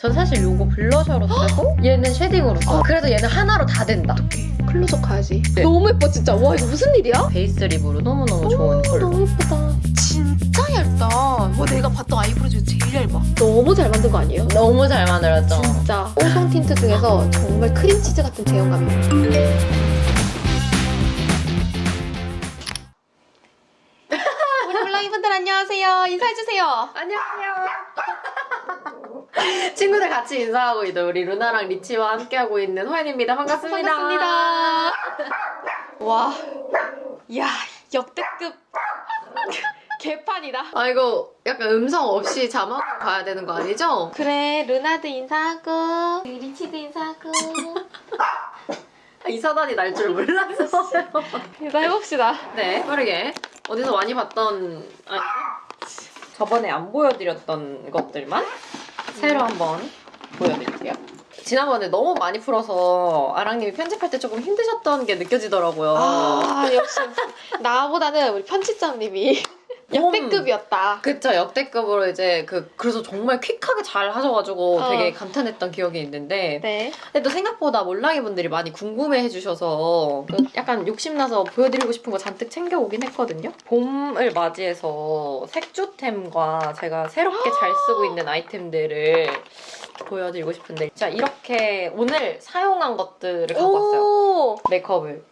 전 사실 요거 blusher로 쓰고 얘는 shading으로 써. 그래서 얘는 하나로 다 된다. 클로즈업 가야지. 네. 너무 예뻐 진짜. 와 이거 무슨 일이야? 베이스 lip으로 너무너무 좋은 컬러. 너무 예쁘다. 진짜 얇다. 와 내가 봤던 eyebrow 중에 제일 얇아. 너무 잘 만든 거 아니에요? 너무 잘 만들었죠? 진짜 뽀송 틴트 중에서 정말 크림치즈 같은 제형감이에요. 우리 몰랑이분들 안녕하세요. 인사해주세요. 안녕하세요. 친구들 같이 인사하고 있는 우리 루나랑 리치와 함께하고 있는 호연입니다. 반갑습니다. 반갑습니다. 와, 야 역대급 개판이다. 아 이거 약간 음성 없이 자막 가야 되는 거 아니죠? 그래, 루나도 인사하고 리치도 인사하고 이 사단이 날 줄 몰랐어요. 인사 해봅시다. 네, 빠르게 어디서 많이 봤던 아니 저번에 안 보여드렸던 것들만 새로 한번 보여드릴게요. 지난번에 너무 많이 풀어서 아랑님이 편집할 때 조금 힘드셨던 게 느껴지더라고요. 아 역시 나보다는 우리 편집장님이 역대급이었다. 그쵸 역대급으로 이제 그 그래서 정말 퀵하게 잘 하셔가지고 어. 되게 감탄했던 기억이 있는데 네. 근데 또 생각보다 몰랑이 분들이 많이 궁금해 해 주셔서 그 약간 욕심나서 보여드리고 싶은 거 잔뜩 챙겨오긴 했거든요. 봄을 맞이해서 색조템과 제가 새롭게 잘 쓰고 있는 아이템들을 보여드리고 싶은데 자 이렇게 오늘 사용한 것들을 갖고 왔어요. 오, 메이크업을.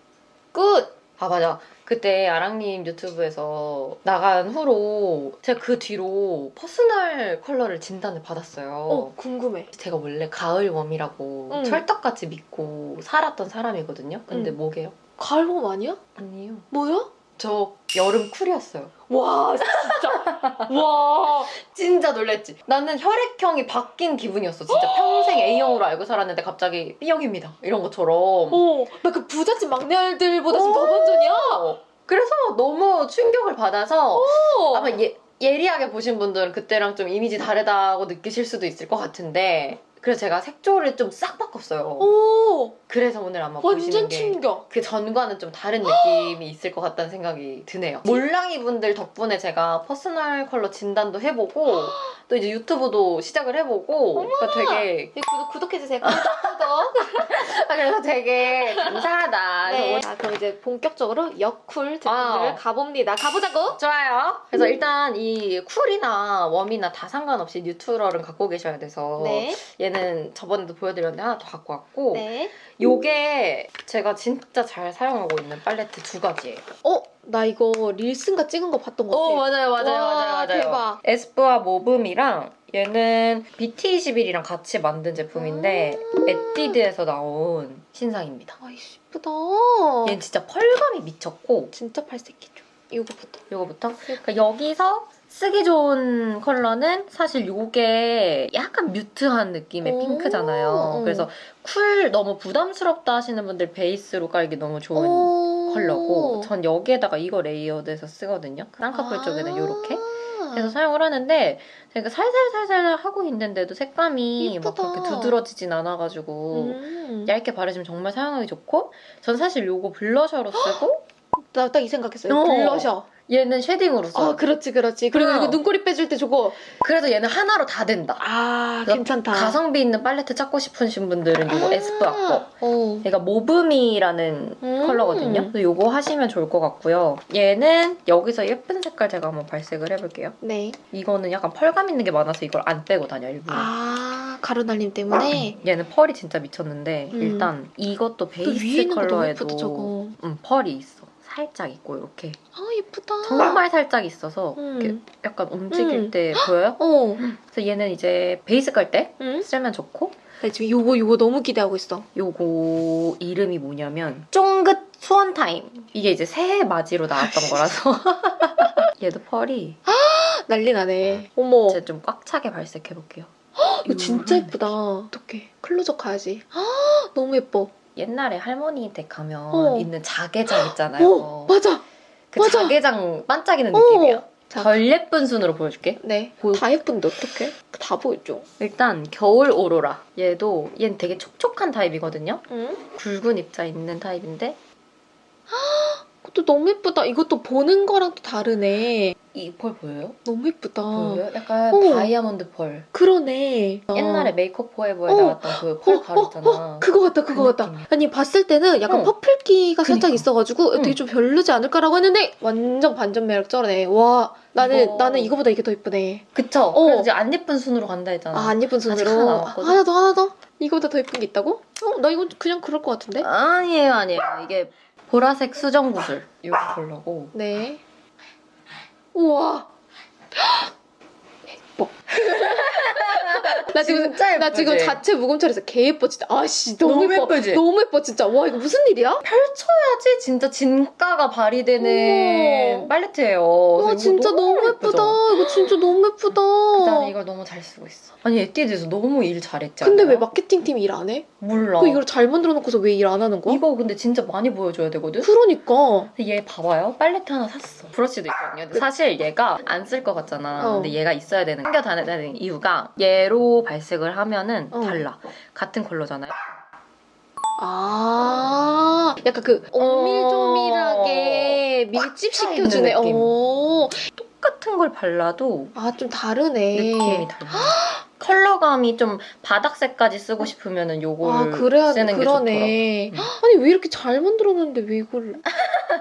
Good. 아 맞아. 그때 아랑님 유튜브에서 나간 후로 제가 그 뒤로 personal 컬러를 진단을 받았어요. 어, 궁금해. 제가 원래 가을 warm이라고 응. 철떡같이 믿고 살았던 사람이거든요. 근데 응. 뭐게요? 가을봄 아니야? 아니에요. 뭐야? 저 여름 cool이었어요. 와, 진짜. 와. 진짜 놀랬지. 나는 혈액형이 바뀐 기분이었어. 진짜 평생 A형으로 알고 살았는데 갑자기 B형입니다. 이런 것처럼. 어, 나 그 부잣집 막내 아들보다 지금 더 반전이야. 어. 그래서 너무 충격을 받아서 어. 아마 예, 예리하게 보신 분들은 그때랑 좀 이미지 다르다고 느끼실 수도 있을 것 같은데 그래서 제가 색조를 좀 싹 바꿨어요. 오, 그래서 오늘 아마 보시는 완전 게. 그 전과는 좀 다른 느낌이 있을 것 같다는 생각이 드네요. 몰랑이 분들 덕분에 제가 personal 컬러 진단도 해보고 또 이제 유튜브도 시작을 해보고 그러니까 되게 네, 구독, 구독해주세요. 구독, 구독. 아, 그래서 되게 감사하다. 네. 자, 그럼 이제 본격적으로 제품들을 아. 가봅니다. 가보자고. 좋아요. 그래서 일단 이 쿨이나 웜이나 다 상관없이 뉴트럴은 갖고 계셔야 돼서 네. 얘는 저번에도 보여드렸는데 하나 더 갖고 왔고 네. 요게 제가 진짜 잘 사용하고 있는 팔레트 두 가지예요. 어, 나 이거 릴슨가 찍은 거 봤던 것 같아. 오 맞아요 맞아요 와, 맞아요 맞아요. 대박. 에스쁘아 모브미랑 얘는 BT21이랑 같이 만든 제품인데 음. 에뛰드에서 나온 신상입니다. 아, 이쁘다. 얘는 진짜 pearl감이 미쳤고 진짜 팔색이죠. 이거부터. 요거부터 그러니까 여기서 쓰기 좋은 컬러는 사실 요게 약간 mute한 느낌의 오. 핑크잖아요. 그래서 cool 너무 부담스럽다 하시는 분들 베이스로 깔기 너무 좋은 오. 컬러고 전 여기에다가 이거 layered해서 쓰거든요. 쌍꺼풀 아. 쪽에는 이렇게 해서 사용을 하는데 제가 살살살살 하고 있는데도 색감이 막 예쁘다. 그렇게 두드러지진 않아가지고 음. 얇게 바르시면 정말 사용하기 좋고 전 사실 요거 blusher로 쓰고 나 딱 이 생각했어요. 어. 블러셔. 얘는 shading으로 써요. 아, 그렇지, 그렇지. 그리고 어. 이거 눈꼬리 빼줄 때 저거. 그래서 얘는 하나로 다 된다. 아, 괜찮다. 가성비 있는 팔레트 찾고 싶으신 분들은 요거 에스쁘아 거. 어. 얘가 mauve미라는 음. 컬러거든요. 그래서 요거 하시면 좋을 것 같고요. 얘는 여기서 예쁜 색깔 제가 한번 발색을 해볼게요. 네. 이거는 약간 pearl감 있는 게 많아서 이걸 안 빼고 다녀 일부러. 아, 가루날림 때문에. 얘는 pearl이 진짜 미쳤는데 음. 일단 이것도 또 베이스 컬러에도. 음, pearl이 있어. 살짝 있고 이렇게 아, 예쁘다. 정말 살짝 있어서 음. 이렇게 약간 움직일 음. 때 보여요? 어. 그래서 얘는 이제 베이스 깔때 응? 쓰면 좋고 나 지금 요거, 요거 너무 기대하고 있어. 요거 이름이 뭐냐면 쫑긋 수원 타임 이게 이제 새해 맞이로 나왔던 거라서 얘도 pearl이 난리 나네. 어머. 제가 좀꽉 차게 발색해볼게요 이거 진짜 요런 예쁘다. 어떡해. 클로즈업 가야지. 아, 너무 예뻐. 옛날에 할머니 댁 가면 어. 있는 자개장 있잖아요 어, 맞아. 그 맞아. 자개장 반짝이는 어. 느낌이에요 자. 덜 예쁜 순으로 보여줄게 네. 보여. 다 예쁜데 어떡해? 다 보여줘. 일단 겨울 오로라 얘도 얘는 되게 촉촉한 타입이거든요 응? 굵은 입자 있는 타입인데 그것도 너무 예쁘다. 이것도 보는 거랑 또 다르네. 이 펄 보여요? 너무 예쁘다. 보여요? 약간 어. 다이아몬드 펄. 그러네. 옛날에 어. 메이크업 포에버에 어. 나왔던 그펄 어, 가루 어, 있잖아. 어, 그거 같다, 그거 그 같다. 느낌이야. 아니, 봤을 때는 약간 어. purple기가 살짝 그니까. 있어가지고 되게 응. 좀 별로지 않을까라고 했는데 완전 반전 매력 쩔어네. 와, 나는, 이거- 나는 이거보다 이게 더 예쁘네. 그쵸? 어. 그래서 이제 안 예쁜 순으로 간다 했잖아. 아, 안 예쁜 순으로. 하나? 하나 더, 하나 더. 이거보다 더 예쁜 게 있다고? 어, 나 이건 그냥 그럴 것 같은데? 아니에요, 아니에요. 이게 보라색 수정 구슬. 이거 보려고. 네. 우와. 예뻐. 나 지금 진짜 나 지금 예쁘지? 자체 무금처리에서 개 예뻐 진짜. 아씨 너무, 너무 예뻐. 예쁘지? 너무 예뻐 진짜. 와 이거 무슨 일이야? 펼쳐야지 진짜 진가가 발휘되는 우와. 팔레트예요. 와 진짜 너무 예쁘다. 예쁘죠? 이거 진짜 너무 예쁘다. 난 이걸 너무 잘 쓰고 있어. 아니 에뛰드에서 너무 일 잘했지 근데? 왜 마케팅 팀 일 안 해? 몰라. 그 이걸 잘 만들어 놓고서 왜 일 안 하는 거야? 이거 근데 진짜 많이 보여줘야 되거든? 그러니까. 근데 얘 봐봐요. 팔레트 하나 샀어. 브러쉬도 있거든요. 근데 사실 얘가 안 쓸 것 같잖아. 어. 근데 얘가 있어야 되는, 챙겨 다녀야 되는 이유가 얘로 발색을 하면은 어. 달라. 같은 컬러잖아요. 아, 약간 그 오밀조밀하게 밀집 시켜주네. 있는 느낌. 어. 똑같은 걸 발라도 아, 좀 다르네. 느낌이 달라. 컬러감이 좀 바닥색까지 쓰고 싶으면은 요걸 아, 그래야 쓰는 게 그러네. 좋더라고. 아니, 왜 이렇게 잘 만들었는데 왜 이걸.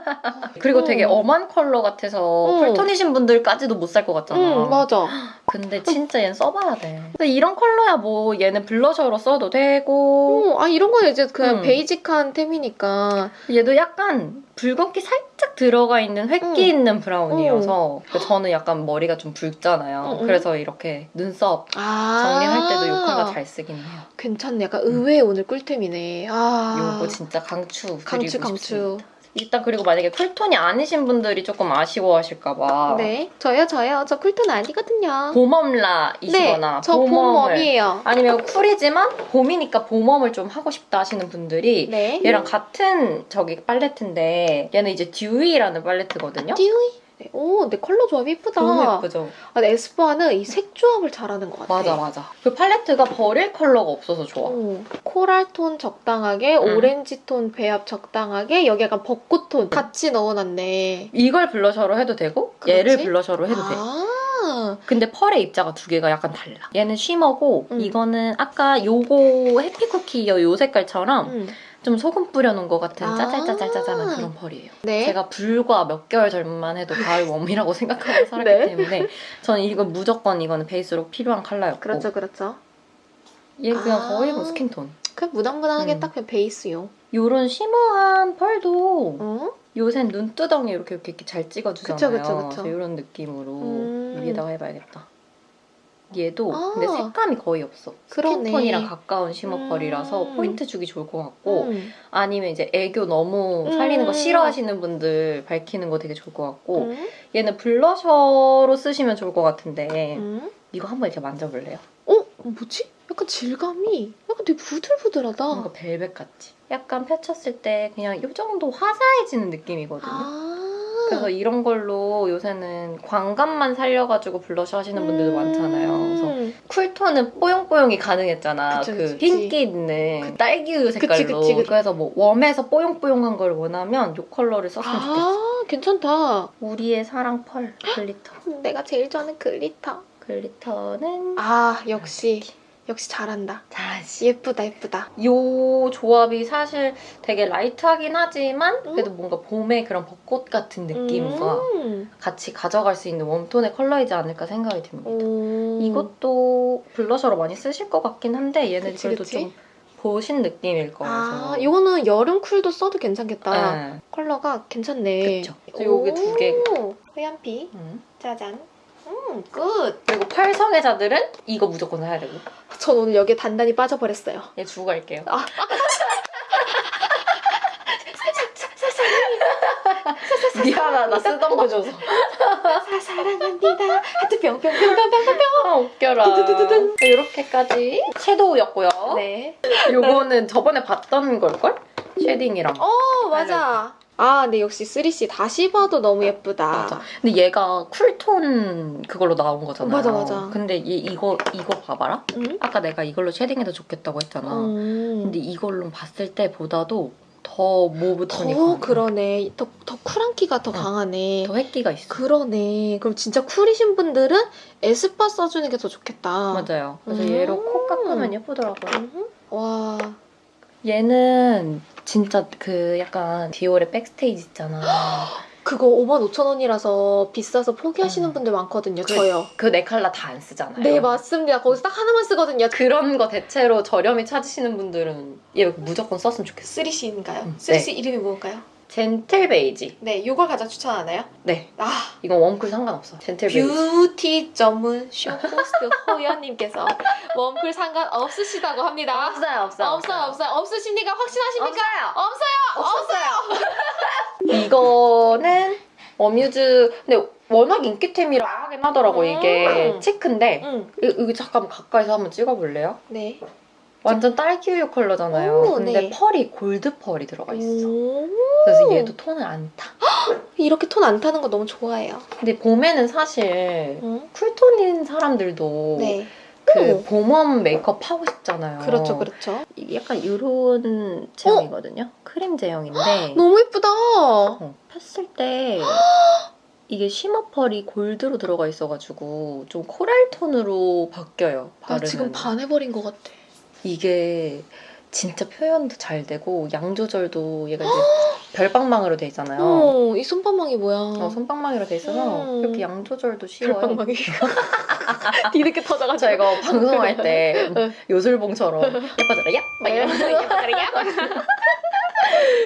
그리고 어. 되게 엄한 컬러 같아서 어. 쿨톤이신 분들까지도 못 살 것 같잖아. 응, 맞아. 근데 진짜 얘는 써봐야 돼. 근데 이런 컬러야 뭐 얘는 블러셔로 써도 되고 어, 아, 이런 거는 이제 그냥 음. basic한 템이니까. 얘도 약간 붉은기 살짝 들어가 있는 회기 응. 있는 브라운이어서 그 저는 약간 머리가 좀 붉잖아요. 응, 응. 그래서 이렇게 눈썹 아. 정리할 때도 이 컬러 잘 쓰긴 해요. 괜찮네. 약간 의외의 오늘 꿀템이네. 아. 요거 진짜 강추 드리고 강추, 강추. 싶습니다. 일단 그리고 만약에 쿨톤이 아니신 분들이 조금 아쉬워하실까봐 네. 저요, 저요. 저 쿨톤 아니거든요. 봄웜라이시거나 네. 봄웜이에요. 아니면 쿨이지만 봄이니까 봄웜을 좀 하고 싶다 하시는 분들이 네. 얘랑 같은 저기 팔레트인데 얘는 이제 dewy라는 팔레트거든요. dewy. 네. 오, 근데 컬러 조합이 예쁘다. 너무 예쁘죠? 아, 근데 에스쁘아는 이 색 조합을 잘하는 것 같아. 맞아 맞아. 그 팔레트가 버릴 컬러가 없어서 좋아. 오, 코랄 톤 적당하게, 응. 오렌지 톤 배합 적당하게, 여기 약간 벚꽃 톤 같이 넣어놨네. 이걸 블러셔로 해도 되고 그렇지? 얘를 블러셔로 해도 돼. 아, 근데 펄의 입자가 두 개가 약간 달라. 얘는 shimmer고 음. 이거는 아까 요거 해피쿠키요 요 색깔처럼 음. 좀 소금 뿌려놓은 것 같은 아. 짜잘짜잘짜잘한 그런 펄이에요. 네. 제가 불과 몇 개월 전만 해도 가을 웜이라고 생각하고 살았기 네. 때문에 저는 이거 무조건 이거는 베이스로 필요한 컬러였고 그렇죠, 그렇죠. 얘 그냥 아. 거의 뭐 스킨톤. 그냥 무난무난하게 음. 딱 그냥 베이스용. 요런 shimmer한 펄도 어? 요새 눈두덩이 이렇게 이렇게, 이렇게 잘 찍어주잖아요. 그쵸, 그쵸, 그쵸. 그래서 이런 느낌으로 음. 위에다가 해봐야겠다. 얘도 아. 근데 색감이 거의 없어. 그러네. 스킨톤이랑 가까운 shimmer 펄이라서 음. 포인트 주기 좋을 것 같고 음. 아니면 이제 애교 너무 살리는 거 음. 싫어하시는 분들 밝히는 거 되게 좋을 것 같고 음. 얘는 블러셔로 쓰시면 좋을 것 같은데 음. 이거 한번 이렇게 만져볼래요? 어? 뭐지? 약간 질감이 약간 되게 부들부들하다. 뭔가 벨벳 같지? 약간 펼쳤을 때 그냥 이 정도 화사해지는 느낌이거든요. 아. 그래서 이런 걸로 요새는 광감만 살려가지고 블러셔 하시는 분들도 많잖아요. 그래서 음. 쿨톤은 뽀용뽀용이 가능했잖아. 그쵸, 그 그치. 흰기 있는 그 딸기우유 색깔로. 그치, 그치. 래서 뭐 웜에서 뽀용뽀용한 걸 원하면 이 컬러를 썼으면 좋겠어. 아, 괜찮다. 우리의 사랑 펄 glitter. 내가 제일 좋아하는 glitter. glitter는 아, 역시. 역시 잘한다. 잘하지. 예쁘다, 예쁘다. 요 조합이 사실 되게 light하긴 하지만 음. 그래도 뭔가 봄의 그런 벚꽃 같은 느낌과 음. 같이 가져갈 수 있는 웜톤의 컬러이지 않을까 생각이 듭니다. 오. 이것도 블러셔로 많이 쓰실 것 같긴 한데 얘는 그치, 그래도 그치. 좀 보신 느낌일 거라서. 아, 이거는 여름 쿨도 써도 괜찮겠다. 네. 컬러가 괜찮네. 그쵸. 요게 두 개. 호연 pick. 음. 짜잔. 음, 굿. 그리고 펄성애자들은 이거 무조건 사야 되고. 전 오늘 여기에 단단히 빠져버렸어요. 얘 주고 갈게요. 아. 미안하다 쓰던 거 줘서. 사, 사랑합니다. 하트 뿅뿅뿅뿅뿅뿅. 아 웃겨라. 두두두두둔. 이렇게까지 섀도우였고요. 네. 요거는 저번에 봤던 걸걸? 쉐딩이랑. 어, 맞아. 아, 근데 역시 3CE 다시 봐도 너무 예쁘다. 맞아. 근데 얘가 쿨톤 그걸로 나온 거잖아요. 맞아, 맞아. 근데 얘 이거 이거 봐봐라. 응? 아까 내가 이걸로 쉐딩해도 좋겠다고 했잖아. 음. 근데 이걸로 봤을 때보다도 더 mauve 톤이 더. 그러네. 더, 더 쿨한 기가 더 어. 강하네. 더 회기가 있어. 그러네. 그럼 진짜 쿨이신 분들은 에스쁘아 써주는 게 더 좋겠다. 맞아요. 그래서 음. 얘로 코 깎으면 예쁘더라고요. 음. 와. 얘는 진짜 그 약간 디올의 백스테이지 있잖아. 그거 5만 5천 원이라서 비싸서 포기하시는 음. 분들 많거든요. 그- 저요. 그 네 컬러 다 안 쓰잖아요. 네, 맞습니다. 거기서 딱 하나만 쓰거든요. 그런 거 대체로 저렴히 찾으시는 분들은 얘 무조건 썼으면 좋겠어. 3CE인가요? 음, 3CE 이름이 뭔가요? 젠틀 베이지. 네, 이걸 가장 추천하나요? 네. 아, 이건 웜쿨 상관없어. 젠틀 베이지. 뷰티 전문 쇼호스트 호연님께서 웜쿨 상관 없으시다고 합니다. 없어요, 없어요. 없어요, 없어요. 없으십니까? 확신하십니까? 없어요. 없어요. 없어요. 이거는 어뮤즈 근데 워낙 인기템이라 하긴 하더라고 이게 음. cheek인데 응. 이- 이거 잠깐 가까이서 한번 찍어볼래요? 네. 완전 딸기 우유 컬러잖아요. 오, 근데 네. 펄이 골드 펄이 들어가 있어. 오. 그래서 얘도 톤을 안 타. 이렇게 톤 안 타는 거 너무 좋아해요. 근데 봄에는 사실 응? 쿨톤인 사람들도 네. 그 오. 봄웜 메이크업 하고 싶잖아요. 그렇죠, 그렇죠. 이게 약간 이런 제형이거든요. 크림 제형인데 너무 예쁘다. 어, 폈을 때 이게 쉬머 펄이 골드로 들어가 있어가지고 좀 코랄 톤으로 바뀌어요. 나 바르면. 지금 반해버린 것 같아. 이게 진짜 표현도 잘 되고 양 조절도 얘가 이제 별방망이로 돼 있잖아요. 어, 이 손바망이 뭐야? 어, 손방망이로 돼 있어서 음. 그렇게 양 조절도 쉬워요. 별방망이. 뒤늦게 터져가지고. 저 이거 방송할 때 응. 요술봉처럼 예뻐져라 야! 막 이러면서 예뻐져라 야!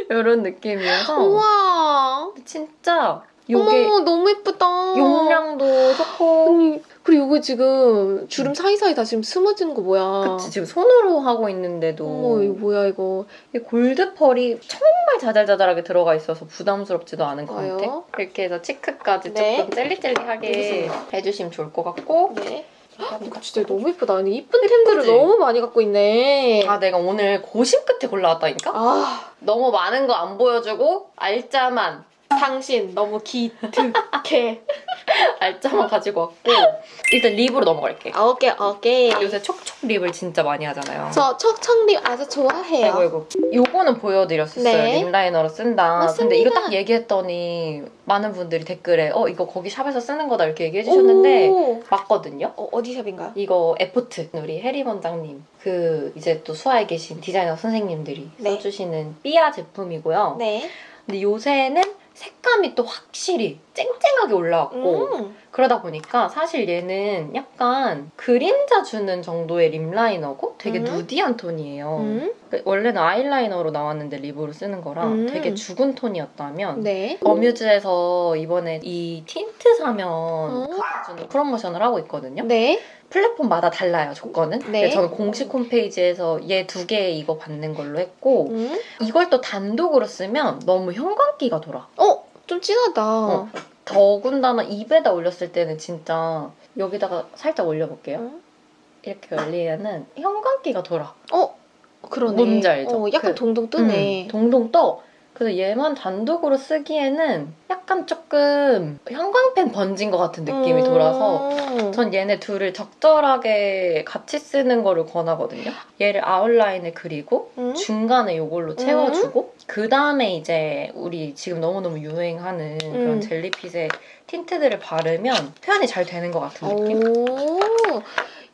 이런 느낌이어서 우와. 진짜 요게 어머, 너무 예쁘다. 용량도 좋고 아니, 그리고 이거 지금 주름 사이사이 다 지금 스며지는 거 뭐야? 그치 지금 손으로 하고 있는데도 어머, 이거 뭐야, 이거. 이 골드 펄이 정말 자잘자잘하게 들어가 있어서 부담스럽지도 않은 좋아요. 광택 이렇게 해서 치크까지 네. 조금 젤리젤리하게 여기서. 해주시면 좋을 것 같고 네. 이거 진짜 너무 예쁘다. 아니, 이쁜 템들을? 너무 많이 갖고 있네. 아 내가 오늘 고심 끝에 골라왔다니까? 아, 너무 많은 거 안 보여주고 알짜만 당신 너무 기특해. 알짜만 가지고 왔고 일단 립으로 넘어갈게 아, 오케이, 오케이. 요새 촉촉 립을 진짜 많이 하잖아요 저 촉촉 립 아주 좋아해요. 아이고 아이고 요거는 보여드렸었어요 네. 립라이너로 쓴다 맞습니다. 근데 이거 딱 얘기했더니 많은 분들이 댓글에 어 이거 거기 샵에서 쓰는 거다 이렇게 얘기해 주셨는데 오. 맞거든요 어, 어디 샵인가요? 이거 에포트 우리 해리 원장님 그 이제 또 수아에 계신 디자이너 선생님들이 네. 써주시는 삐아 제품이고요 네. 근데 요새는 색감이 또 확실히 쨍쨍하게 올라왔고 음. 그러다 보니까 사실 얘는 약간 그림자 주는 정도의 립 라이너고 되게 음. 누디한 톤이에요. 음. 그 원래는 아이라이너로 나왔는데 립으로 쓰는 거라 음. 되게 죽은 톤이었다면 네. 어뮤즈에서 이번에 이 틴트 사면 음. 갚아주는 프로모션을 하고 있거든요. 네. 플랫폼마다 달라요 조건은. 네. 저는 공식 홈페이지에서 얘 두 개 이거 받는 걸로 했고 음. 이걸 또 단독으로 쓰면 너무 형광기가 돌아. 어, 좀 진하다. 어. 더군다나 입에다 올렸을 때는 진짜 여기다가 살짝 올려볼게요. 음. 이렇게 올리면은 형광기가 돌아. 어, 그러네. 뭔지 알죠? 어, 약간 그- 동동 뜨네. 음, 동동 떠. 그래서 얘만 단독으로 쓰기에는 약간 조금 형광펜 번진 것 같은 느낌이 음. 돌아서 전 얘네 둘을 적절하게 같이 쓰는 거를 권하거든요. 얘를 아웃라인을 그리고 음. 중간에 이걸로 채워주고 그 다음에 이제 우리 지금 너무너무 유행하는 그런 음. 젤리핏의 틴트들을 바르면 표현이 잘 되는 것 같은 느낌?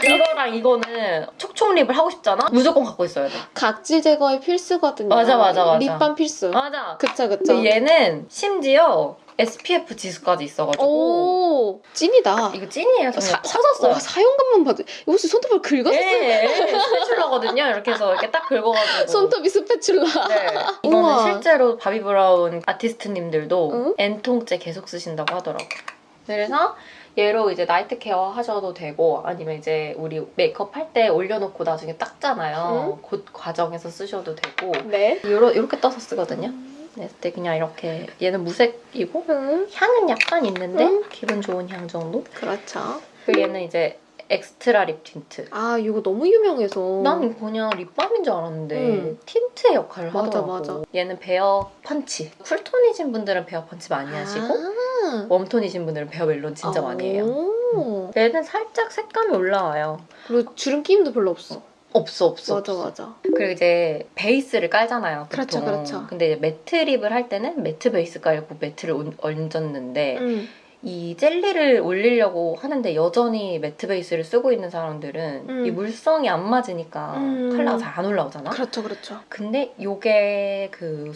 오, 이거랑 이거는 촉촉 립을 하고 싶잖아? 무조건 갖고 있어야 돼. 각질 제거에 필수거든요. 맞아, 맞아, 맞아. 립밤 필수. 맞아. 그쵸, 그쵸. 근데 얘는 심지어 SPF 지수까지 있어가지고 오, 찐이다. 이거 찐이에요. 사- 터졌어요. 와, 사용감만 봐도. 이거 혹시 손톱을 긁었어? 예, 예, 스패출라거든요. 이렇게 해서 이렇게 딱 긁어가지고. 손톱이 스패출라. 네. 이거는 우와. 실제로 바비 브라운 아티스트님들도 응? N통째 계속 쓰신다고 하더라고요. 그래서 얘로 이제 나이트 케어 하셔도 되고 아니면 이제 우리 메이크업 할 때 올려놓고 나중에 닦잖아요. 그 과정에서 쓰셔도 되고 네. 요러, 이렇게 떠서 쓰거든요. 네, 그때 그냥 이렇게 얘는 무색이고 음, 향은 약간 있는데 응? 기분 좋은 향 정도? 그렇죠. 그리고 얘는 이제 엑스트라 립 틴트. 아, 이거 너무 유명해서. 난 그냥 립밤인 줄 알았는데 음. 틴트의 역할을 맞아, 하더라고. 맞아. 얘는 베어 펀치. 쿨톤이신 분들은 베어 펀치 많이 하시고 아. 웜톤이신 분들은 베어 멜론 진짜 많이 해요. 오. 얘는 살짝 색감이 올라와요. 그리고 주름 끼임도 별로 없어. 없어 없어 맞아 없어. 맞아. 그리고 이제 베이스를 깔잖아요. 보통. 그렇죠, 그렇죠. 근데 이제 매트 립을 할 때는 매트 베이스 깔고 매트를 온- 얹었는데 음. 이 젤리를 올리려고 하는데 여전히 매트 베이스를 쓰고 있는 사람들은 음. 이 물성이 안 맞으니까 음. 컬러가 잘 안 올라오잖아. 그렇죠 그렇죠. 근데 요게 그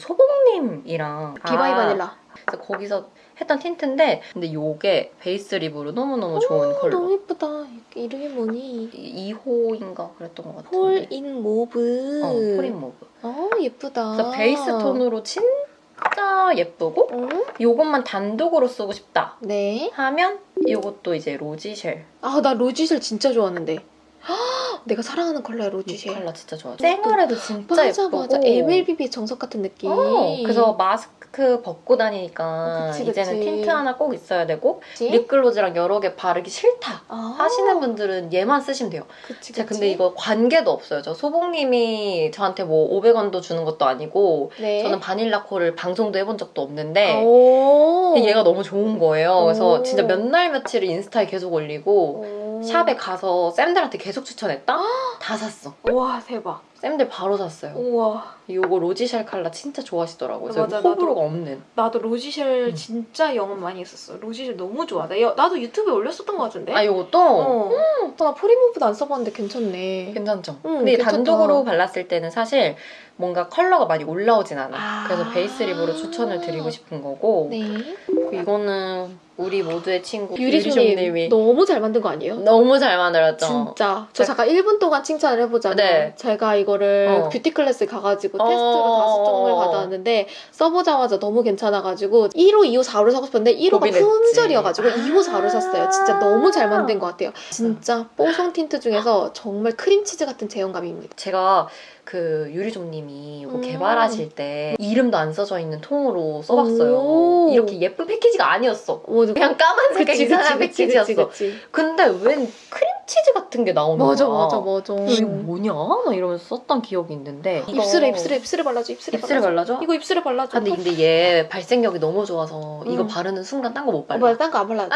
소봉님이랑 비바이 아, 바닐라. 그래서 거기서 했던 틴트인데 근데 요게 베이스 립으로 너무너무 좋은 컬러. 너무 예쁘다. 이름이 뭐니? 2호인가 그랬던 것 같은데. 폴인 모브. 어, 폴인 모브. 어 예쁘다. 그래서 베이스 톤으로 진짜 예쁘고 어? 요것만 단독으로 쓰고 싶다 네. 하면 요것도 이제 로지쉘 아 나 로지쉘 진짜 좋아하는데. 헉, 내가 사랑하는 컬러야 이 로지쉘. 컬러 진짜 좋아. 생얼에도 진짜 맞아 예쁘고. 맞아. MLBB 정석 같은 느낌. 어, 그래서 마스크 벗고 다니니까 어, 그치, 이제는 그치. 틴트 하나 꼭 있어야 되고 그치? 립글로즈랑 여러 개 바르기 싫다 아, 하시는 분들은 얘만 쓰시면 돼요. 그치, 제가 그치. 근데 이거 관계도 없어요. 저 소봉님이 저한테 뭐 500원도 주는 것도 아니고 네. 저는 바닐라코를 방송도 해본 적도 없는데 오. 얘가 너무 좋은 거예요. 그래서 오. 진짜 몇 날 며칠을 인스타에 계속 올리고 오. 샵에 가서 쌤들한테 계속 추천했다? 다 샀어. 우와 대박. 쌤들 바로 샀어요. 우와. 이거 로지샬 칼라 진짜 좋아하시더라고요. 맞아, 호불호가 나도. 없는. 나도 로지쉘 음. 진짜 영업 많이 했었어. 로지쉘 너무 좋아. 나, 여- 나도 유튜브에 올렸었던 것 같은데. 아 이것도 어. 나 폴인 모브도 안 써봤는데 괜찮네. 괜찮죠? 응, 근데 괜찮다. 단독으로 발랐을 때는 사실 뭔가 컬러가 많이 올라오진 않아. 아. 그래서 베이스 립으로 추천을 드리고 싶은 거고 네. 이거는 우리 모두의 친구 유리쇼님 유리쇼님이 너무 잘 만든 거 아니에요? 너무 잘 만들었죠. 진짜. 저 잠깐 1분 동안 칭찬을 해보자면 네. 제가 이거 를 어. 뷰티 클래스 가가지고 어. 테스트로 다섯 종을 받았는데 써보자마자 너무 괜찮아가지고 1호, 2호, 4호를 사고 싶었는데 1호가 고민했지. 품절이어가지고 아. 2호, 4호를 샀어요. 진짜 너무 잘 만든 것 같아요. 진짜 뽀송 틴트 중에서 정말 크림치즈 같은 제형감입니다. 제가 그 유리종님이 이거 음. 개발하실 때 이름도 안 써져 있는 통으로 써봤어요. 오. 이렇게 예쁜 패키지가 아니었어. 오, 그냥 까만색 이상한 패키지였어. 그치. 근데 웬 크림 치즈 같은 게 나오는 맞아, 거야. 맞아, 맞아. 이거 뭐냐? 막 이러면서 썼던 기억이 있는데 이거 입술에, 입술에, 입술에 발라줘, 입술에, 입술에 발라줘. 발라줘? 이거 입술에 발라줘. 아, 근데, 근데 얘 발색력이 너무 좋아서 이거 음. 바르는 순간 딴 거 못 어, 발라. 맞아, 딴거 안 발라도 돼.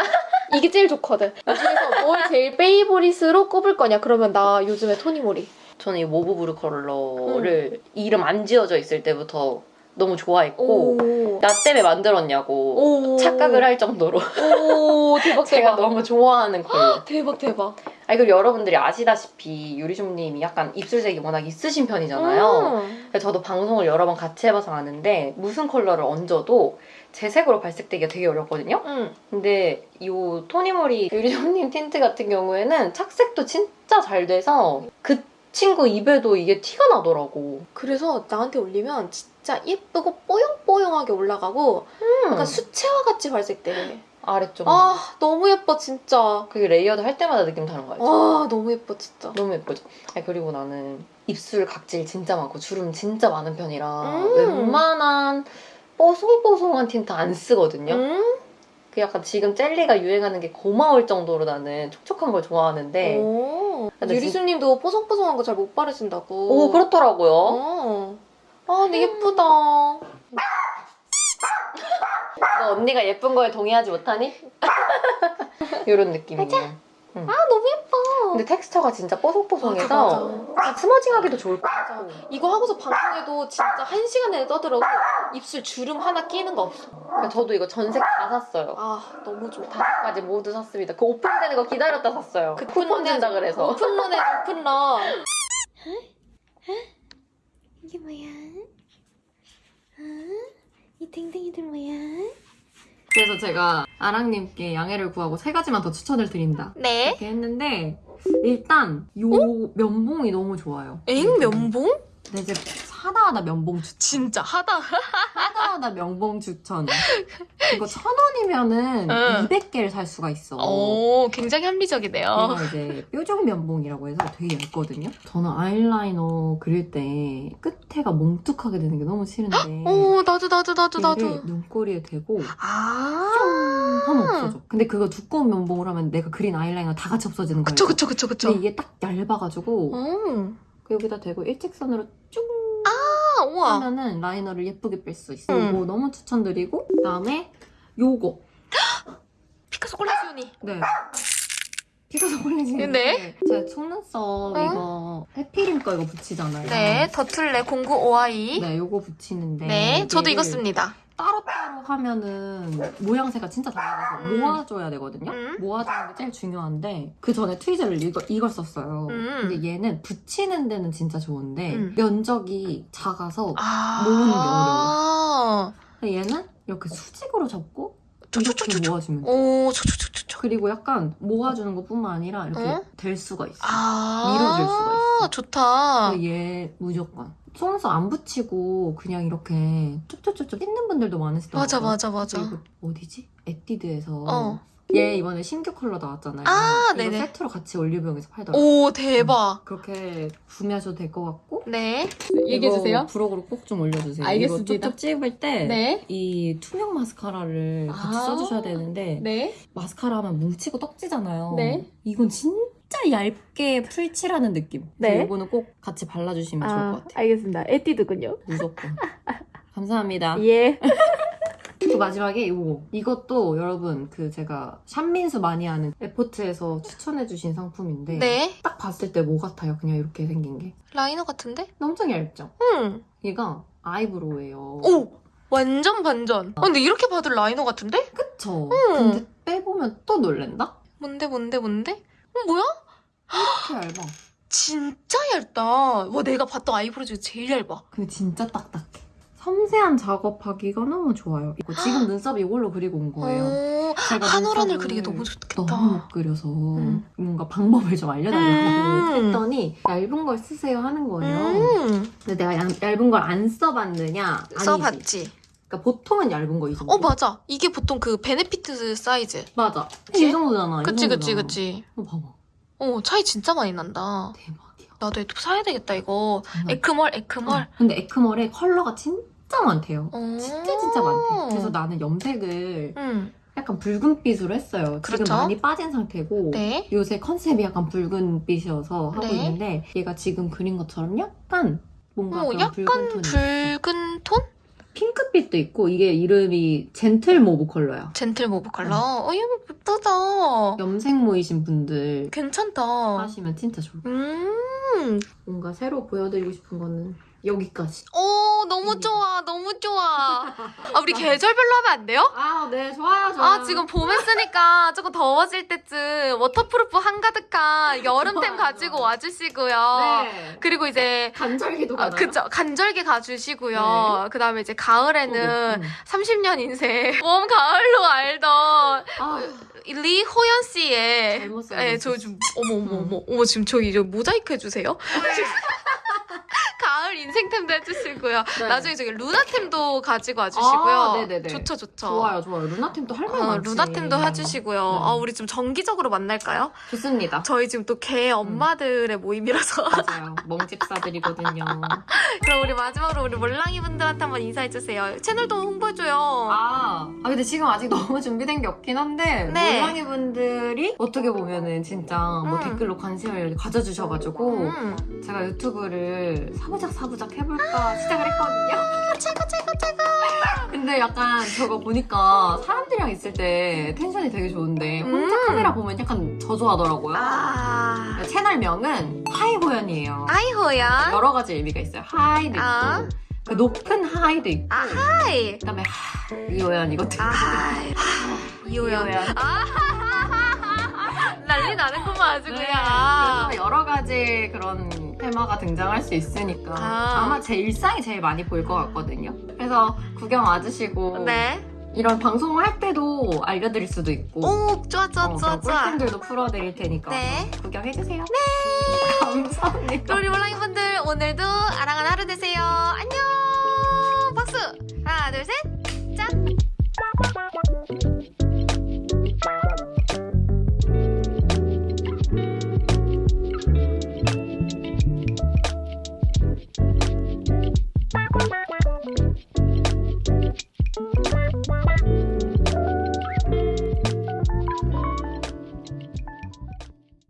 이게 제일 좋거든. 이 중에서 뭘 제일 favorite으로 꼽을 거냐? 그러면 나 요즘에 토니모리. 저는 이 모브 브루 컬러를 이름 안 지어져 있을 때부터 너무 좋아했고 오. 나 때문에 만들었냐고 오. 착각을 할 정도로 오, 대박, 제가 대박. 너무 좋아하는 컬러. 대박, 대박. 아니 그리고 여러분들이 아시다시피 유리좀님이 약간 입술색이 워낙 있으신 편이잖아요. 음. 저도 방송을 여러 번 같이 해봐서 아는데 무슨 컬러를 얹어도 제 색으로 발색되기가 되게 어렵거든요. 응. 근데 이 토니모리 유리좀님 틴트 같은 경우에는 착색도 진짜 잘 돼서 그 친구 입에도 이게 티가 나더라고. 그래서 나한테 올리면 진짜 예쁘고 뽀용뽀용하게 올라가고 약간 수채화 같이 발색돼. 아래쪽. 아, 너무 예뻐, 진짜. 그게 레이어드 할 때마다 느낌 다른 거 알죠? 아, 너무 예뻐, 진짜. 너무 예쁘죠? 아니, 그리고 나는 입술 각질 진짜 많고 주름 진짜 많은 편이라 음. 웬만한 뽀송뽀송한 틴트 안 쓰거든요. 응? 그 약간 지금 젤리가 유행하는 게 고마울 정도로 나는 촉촉한 걸 좋아하는데 유리수님도 뽀송뽀송한 거 잘 못 바르신다고. 오 그렇더라고요. 어. 아, 근데 예쁘다. 너 언니가 예쁜 거에 동의하지 못하니? 이런 느낌이에요. 응. 아, 너무 예뻐. 근데 텍스처가 진짜 뽀송뽀송해서 맞아, 맞아. 스머징하기도 좋을 것. 같고 이거 하고서 방송에도 진짜 한 시간 내내 떠들어도 입술 주름 하나 끼는 거 없어. 그러니까 저도 이거 전색 다 샀어요. 아, 너무 좋다. 다섯 가지 모두 샀습니다. 그 오픈되는 거 기다렸다 샀어요. 그 쿠폰 준다 그래서. 오픈런에 오픈런. 이게 뭐야? 이 댕댕이들 뭐야? 그래서 제가 아랑님께 양해를 구하고 세 가지만 더 추천을 드린다. 네. 이렇게 했는데 일단 요 면봉이 너무 좋아요. 엥 면봉? 네, 이제 하다하다 면봉 추천. 진짜 하다. 하다하다 면봉 추천. 이거 천 원이면은 응. 200개를 살 수가 있어. 오, 굉장히 합리적이네요. 얘가 이제 뾰족 면봉이라고 해서 되게 얇거든요. 저는 아이라이너 그릴 때 끝에가 몽툭하게 되는 게 너무 싫은데 오, 나도 나도 나도 나도. 눈꼬리에 대고 아. 하면 없어져. 근데 그거 두꺼운 면봉을 하면 내가 그린 아이라이너 다 같이 없어지는 거예요. 그쵸 그쵸 그쵸 그쵸. 근데 이게 딱 얇아가지고 음. 그 여기다 대고 일직선으로 우와. 하면은 라이너를 예쁘게 뺄 수 있어. 음. 이거 너무 추천드리고 그다음에 요거 피카소 콜라지오니. 네 피가 저걸리지. 네. 제 속눈썹 이거 해피림 거 이거 붙이잖아요. 네, 더툴레 0952. 네, 요거 붙이는데. 네, 저도 이거 씁니다. 따로따로 하면은 모양새가 진짜 달라서 음. 모아줘야 되거든요. 음. 모아주는 게 제일 중요한데 그 전에 트위저를 이거, 이걸 썼어요. 음. 근데 얘는 붙이는 데는 진짜 좋은데 음. 면적이 작아서 아. 모으는 게 어려워. 근데 얘는 이렇게 수직으로 접고 이렇게. 모아주면 돼. 오, 저, 저, 저, 저, 저. 그리고 약간 모아주는 것뿐만 아니라 이렇게 어? 될 수가 있어. 아. 밀어줄 수가 있어. 좋다. 얘 무조건 속눈썹 안 붙이고 그냥 이렇게 쭉쭉쭉쭉 찢는 분들도 많으시더라고요. 맞아, 맞아, 맞아. 어디지? 에뛰드에서 어. 얘 이번에 신규 컬러 나왔잖아요. 아, 이거 네네. 세트로 같이 올리브영에서 팔더라고요. 오, 대박. 그렇게 구매하셔도 될 것 같고 네. 이거 부록으로 꼭 좀 올려주세요. 알겠습니다. 이거 쭉쭉 찝을 때 네. 이 투명 마스카라를 같이 아. 써주셔야 되는데 네. 마스카라 하면 뭉치고 떡지잖아요. 네. 이건 진짜 얇게 풀칠하는 느낌. 네. 이거는 꼭 같이 발라주시면 좋을 것 같아요. 알겠습니다. 에뛰드군요. 무조건. 감사합니다. 예. 또 마지막에 이거. 이것도 여러분 그 제가 샵민수 많이 하는 에포트에서 추천해주신 상품인데 네. 딱 봤을 때 뭐 같아요? 그냥 이렇게 생긴 게. 라이너 같은데? 엄청 얇죠? 응. 얘가 아이브로우예요. 오! 완전 반전. 아, 근데 이렇게 봐도 liner 같은데? 그쵸? 응. 근데 빼보면 또 놀랜다? 뭔데, 뭔데, 뭔데? 어, 뭐야? 이렇게 얇아. 진짜 얇다. 와, 내가 봤던 eyebrow 중에 제일 얇아. 근데 진짜 딱딱해. 섬세한 작업하기가 너무 좋아요. 이거 지금 눈썹 이걸로 그리고 온 거예요. 오, 제가 한올한올 눈썹을 그리기 너무 좋겠다. 너무 못 그려서 음. 뭔가 방법을 좀 알려달라고 음. 했더니 얇은 걸 쓰세요 하는 거예요. 음, 근데 내가 얇, 얇은 걸 안 써봤느냐? 아니지. 써봤지. 그러니까 보통은 얇은 거 이 정도. 어, 맞아. 이게 보통 그 베네피트 사이즈. 맞아. 그치? 이 정도잖아. 이 그치, 그치, 정도잖아. 그치. 어, 봐봐. 어, 차이 진짜 많이 난다. 대박이야. 나도 또 사야 되겠다, 이거. 정말. 에크멀, 에크멀. 어, 근데 에크멀에 컬러가 진짜 많대요. 어. 진짜 진짜 많대. 그래서 나는 염색을 음, 약간 붉은빛으로 했어요. 그렇죠. 지금 많이 빠진 상태고 네. 요새 컨셉이 약간 붉은빛이어서 하고 네. 있는데 얘가 지금 그린 것처럼 약간 뭔가 어, 약간 붉은 있어. 붉은 톤? 핑크빛도 있고 이게 이름이 gentle mauve 컬러야. gentle mauve 컬러. 어, 이거 예쁘다. 염색모이신 분들 괜찮다. 하시면 진짜 좋을 거예요. 음, 뭔가 새로 보여드리고 싶은 거는 여기까지. 오, 너무 음. 좋아, 너무 좋아. 아, 우리 계절별로 하면 안 돼요? 아, 네, 좋아요, 아, 지금 봄에 쓰니까 조금 더워질 때쯤 waterproof 한가득한 여름템 가지고. 와주시고요. 네. 그리고 이제 간절기도 아, 가나요? 그쵸. 간절기 가주시고요. 그 다음에 이제 가을에는 음. 30년 인생. 봄, 가을로 알던 아, 리호연 씨의. 잘못. 예, 저 지금, 어머, 어머, 어머, 어머, 지금 저기 저 모자이크 해주세요. 가을 인생 템도 해주시고요. 네. 나중에 저기 루나템도 가지고 와주시고요. 아, 네네네. 좋죠, 좋죠. 좋아요, 좋아요. 루나템도 할말 어, 많지. 루나템도 해주시고요. 네. 아, 우리 좀 정기적으로 만날까요? 좋습니다. 저희 지금 또 개 엄마들의 모임이라서. 맞아요. 멍집사들이거든요. 그럼 우리 마지막으로 우리 몰랑이 분들한테 한번 인사해주세요. 채널도 홍보해줘요. 아, 아 근데 지금 아직 너무 준비된 게 없긴 한데 네. 몰랑이 분들이 어떻게 보면은 진짜 뭐 음. 댓글로 관심을 가져주셔가지고 음. 제가 유튜브를 사부작 사부작 해볼까 시작을 했거든요. 최고, 최고, 최고. 근데 약간 저거 보니까 사람들이랑 있을 때 텐션이 되게 좋은데 혼자 음. 카메라 보면 약간 저조하더라고요. 아. 채널명은 하이호연이에요. 아이호야. 여러 가지 의미가 있어요. 하이도 있고 아. 그 높은 하이도 있고 아, 하이. 그다음에 하, 이호연 이것도 아, 이호연. 아, 난리 나는구만, 아주 네, 그냥. 여러 가지 그런 테마가 등장할 수 있으니까 아. 마제 일상이 제일 많이 보일 것 같거든요. 그래서 구경 와주시고 네. 이런 방송을 할 때도 알려드릴 수도 있고. 오 좋아 좋아 어, 좋아 좋아. 꿀팁들도 풀어드릴 테니까 네. 구경해주세요. 네. 감사합니다. 우리 몰랑이 분들 오늘도 아랑한 하루 되세요. 안녕. 박수. 하나 둘셋.